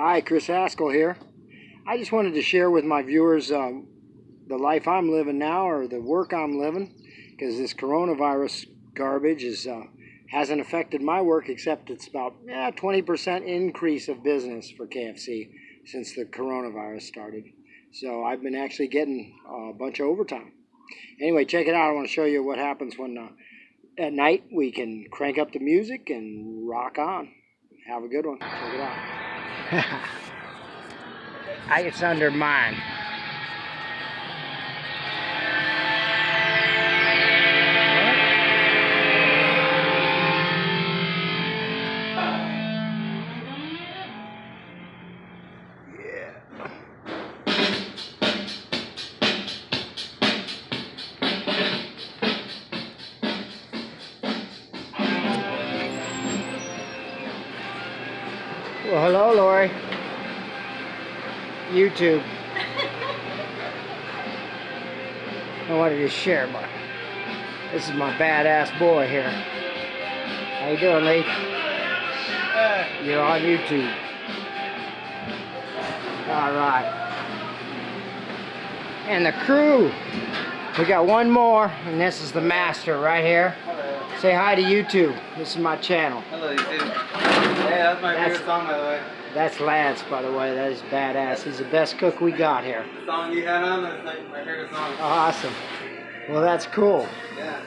Hi, Chris Haskell here. I just wanted to share with my viewers um, the life I'm living now or the work I'm living because this coronavirus garbage is uh, hasn't affected my work except it's about yeah, 20% increase of business for KFC since the coronavirus started. So I've been actually getting a bunch of overtime. Anyway, check it out. I want to show you what happens when uh, at night we can crank up the music and rock on. Have a good one. Check it out. I, it's under mine. Well, hello, Lori. YouTube. I wanted to share my. This is my badass boy here. How you doing, Lee? You're on YouTube. All right. And the crew. We got one more, and this is the master right here. Say hi to YouTube. This is my channel. Hello, YouTube. Hey, that's my That's- favorite song, by the way. That's Lance, by the way. That is badass. He's the best cook we got here. The song you had on, that's like my favorite song. Awesome. Well, that's cool. Yeah.